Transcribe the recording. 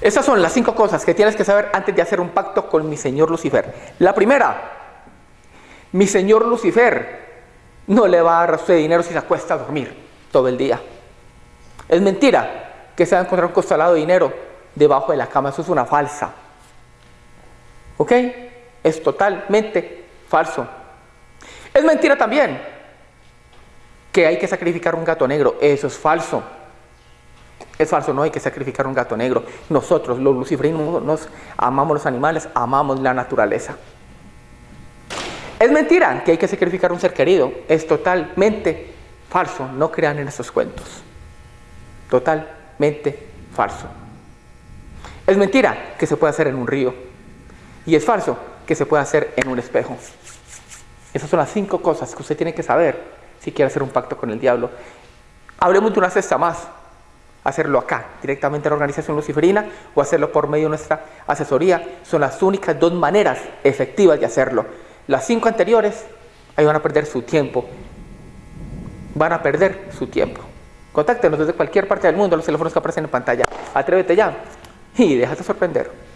Esas son las cinco cosas que tienes que saber antes de hacer un pacto con mi señor Lucifer. La primera, mi señor Lucifer no le va a dar a usted dinero si se acuesta a dormir todo el día. Es mentira que se va a encontrar un costalado de dinero debajo de la cama. Eso es una falsa. ¿Ok? Es totalmente falso. Es mentira también que hay que sacrificar un gato negro. Eso es falso. Es falso, no hay que sacrificar un gato negro. Nosotros, los luciferinos, nos amamos los animales, amamos la naturaleza. Es mentira que hay que sacrificar un ser querido. Es totalmente falso. No crean en esos cuentos. Totalmente falso. Es mentira que se puede hacer en un río. Y es falso que se puede hacer en un espejo. Esas son las cinco cosas que usted tiene que saber si quiere hacer un pacto con el diablo. Hablemos de una cesta más hacerlo acá, directamente en la organización luciferina o hacerlo por medio de nuestra asesoría. Son las únicas dos maneras efectivas de hacerlo. Las cinco anteriores, ahí van a perder su tiempo. Van a perder su tiempo. Contáctenos desde cualquier parte del mundo, los teléfonos que aparecen en pantalla. Atrévete ya y déjate sorprender.